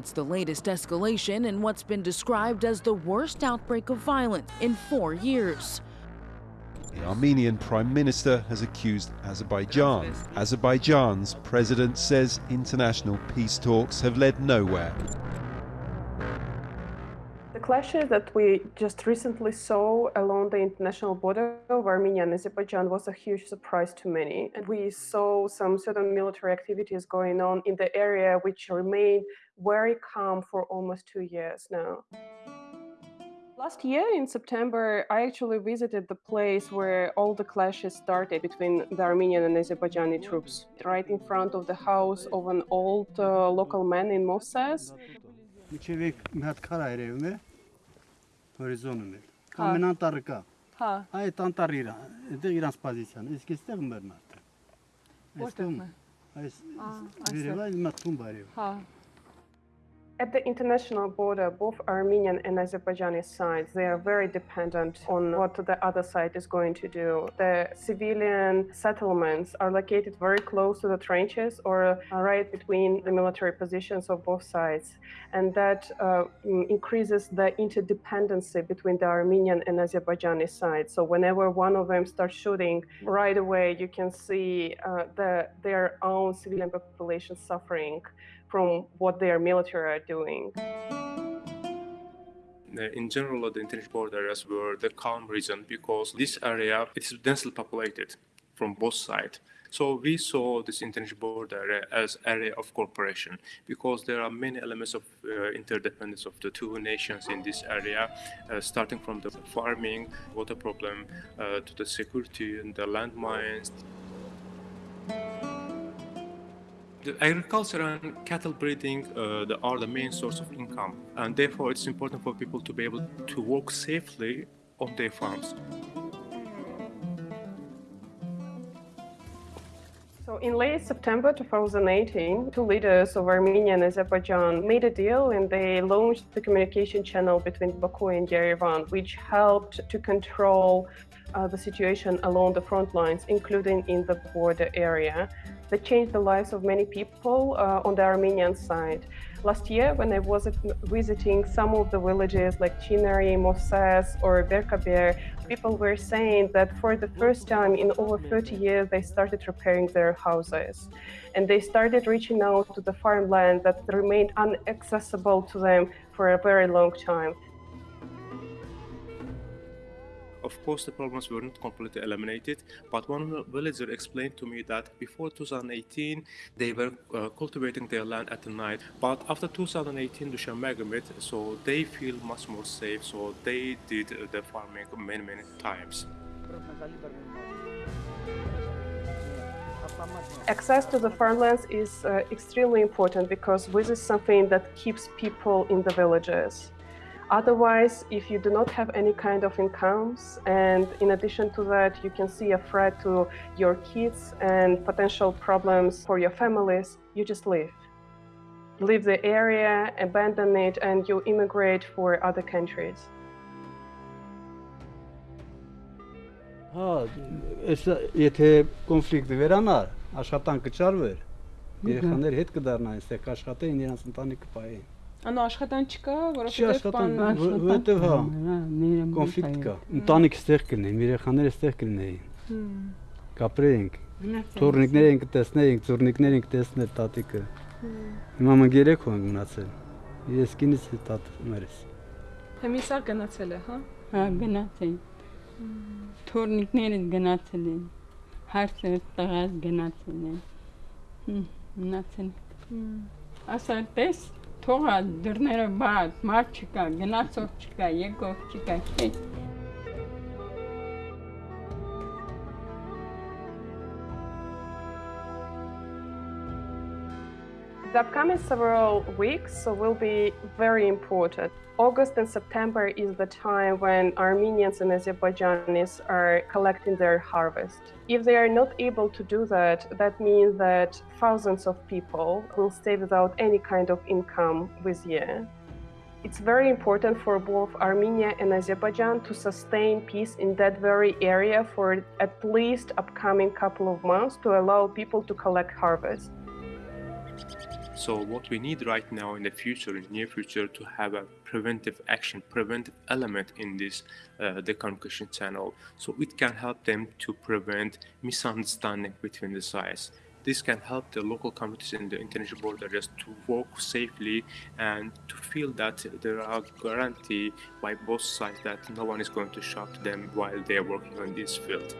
It's the latest escalation in what's been described as the worst outbreak of violence in four years. The Armenian Prime Minister has accused Azerbaijan. Azerbaijan's president says international peace talks have led nowhere. Clashes that we just recently saw along the international border of Armenia and Azerbaijan was a huge surprise to many. And we saw some certain military activities going on in the area which remained very calm for almost two years now. Last year in September, I actually visited the place where all the clashes started between the Armenian and Azerbaijani troops, right in front of the house of an old uh, local man in Movses. Հորիզոնում է։ Կամ անտառը կա։ Հա, Այդ անտառը իր, այդտեղ իրանց պոզիցիան։ Իսկ այստեղ մերն արդեն։ է։ Այս Ա, վերևա իմ թումբ արև։ Հա, At the international border, both Armenian and Azerbaijani sides, they are very dependent on what the other side is going to do. The civilian settlements are located very close to the trenches or right between the military positions of both sides. And that uh, increases the interdependency between the Armenian and Azerbaijani sides. So whenever one of them starts shooting, right away you can see uh, the, their own civilian population suffering from what their military are doing. in general, the international border areas were the calm region because this area is densely populated from both sides. So we saw this international border area as area of cooperation because there are many elements of uh, interdependence of the two nations in this area, uh, starting from the farming, water problem, uh, to the security and the landmines. The agriculture and cattle breeding uh, are the main source of income, and therefore it's important for people to be able to work safely on their farms. So in late September 2018, two leaders of Armenia and Azerbaijan made a deal and they launched the communication channel between Baku and Yerevan, which helped to control uh, the situation along the front lines, including in the border area that changed the lives of many people uh, on the Armenian side. Last year, when I was visiting some of the villages like Chinari, Movses, or Berkaber, people were saying that for the first time in over 30 years, they started repairing their houses. And they started reaching out to the farmland that remained inaccessible to them for a very long time. Of course, the problems were not completely eliminated, but one villager explained to me that before 2018, they were uh, cultivating their land at night, but after 2018, Dushan Megamit, so they feel much more safe, so they did the farming many, many times. Access to the farmlands is uh, extremely important because this is something that keeps people in the villages. Otherwise, if you do not have any kind of incomes, and in addition to that, you can see a threat to your kids and potential problems for your families, you just leave. Leave the area, abandon it, and you immigrate for other countries. Հա, այս եթե կոնֆլիկտը վերանար, աշխատանքը չարվեր, երեխաները հետ կդառնային, այստեղ կաշխատեին, իրենց ընտանիքը պահեին։ Անո աշխատան չկա, Չի աշխատան, որովհետև հա, կոնֆլիկտ կա։ Ընտանիք ստեղ կլինեն, երեխաները ստեղ կլինեին։ Կապրեինք։ Թորնիկներ ենք տեսնեինք, ծուրնիկներ ենք տեսնել տատիկը։ Հիմա մենք երեք ենք մնացել։ Ես կինս տատմերս։ Հեմիսա գնացել է, հա։ Հա, գնացել։ Թորնիկները գնացել են։ Հարցը տղաս գնացել են։ Մնացել։ Ասա, տես, թողա դռները բաց, մարդ չկա, գնացող չկա, եկող չկա, չէ։ The upcoming several weeks will be very important. August and September is the time when Armenians and Azerbaijanis are collecting their harvest. If they are not able to do that, that means that thousands of people will stay without any kind of income this year. It's very important for both Armenia and Azerbaijan to sustain peace in that very area for at least upcoming couple of months to allow people to collect harvest. So what we need right now in the future, in the near future, to have a preventive action, preventive element in this uh, decommunication channel, so it can help them to prevent misunderstanding between the sides. This can help the local communities in the international border just to work safely and to feel that there are guarantee by both sides that no one is going to shout them while they are working on this field.